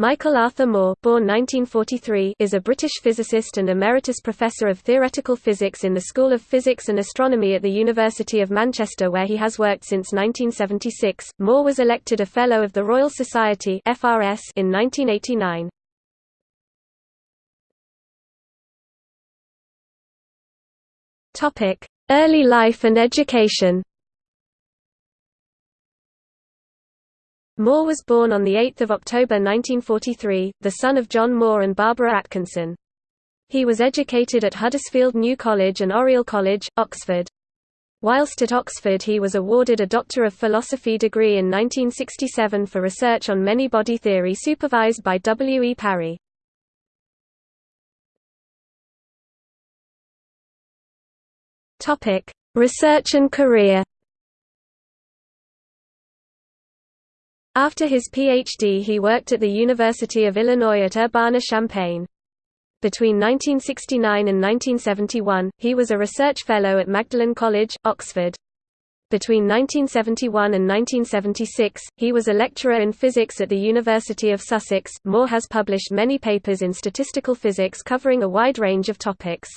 Michael Arthur Moore born 1943, is a British physicist and Emeritus Professor of Theoretical Physics in the School of Physics and Astronomy at the University of Manchester where he has worked since 1976. Moore was elected a Fellow of the Royal Society FRS in 1989. Early life and education Moore was born on 8 October 1943, the son of John Moore and Barbara Atkinson. He was educated at Huddersfield New College and Oriel College, Oxford. Whilst at Oxford he was awarded a Doctor of Philosophy degree in 1967 for research on many-body theory supervised by W. E. Parry. Research and career After his Ph.D. he worked at the University of Illinois at Urbana-Champaign. Between 1969 and 1971, he was a research fellow at Magdalen College, Oxford. Between 1971 and 1976, he was a lecturer in physics at the University of Sussex. Moore has published many papers in statistical physics covering a wide range of topics.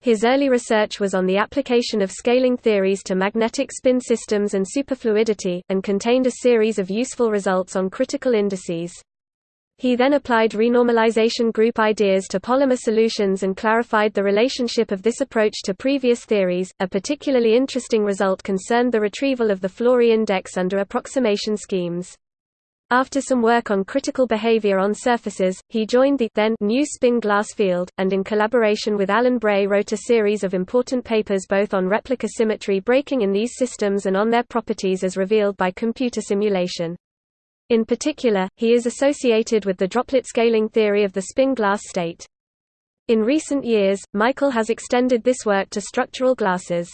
His early research was on the application of scaling theories to magnetic spin systems and superfluidity, and contained a series of useful results on critical indices. He then applied renormalization group ideas to polymer solutions and clarified the relationship of this approach to previous theories. A particularly interesting result concerned the retrieval of the Flory index under approximation schemes. After some work on critical behavior on surfaces, he joined the then new spin glass field, and in collaboration with Alan Bray wrote a series of important papers both on replica symmetry breaking in these systems and on their properties as revealed by computer simulation. In particular, he is associated with the droplet scaling theory of the spin glass state. In recent years, Michael has extended this work to structural glasses.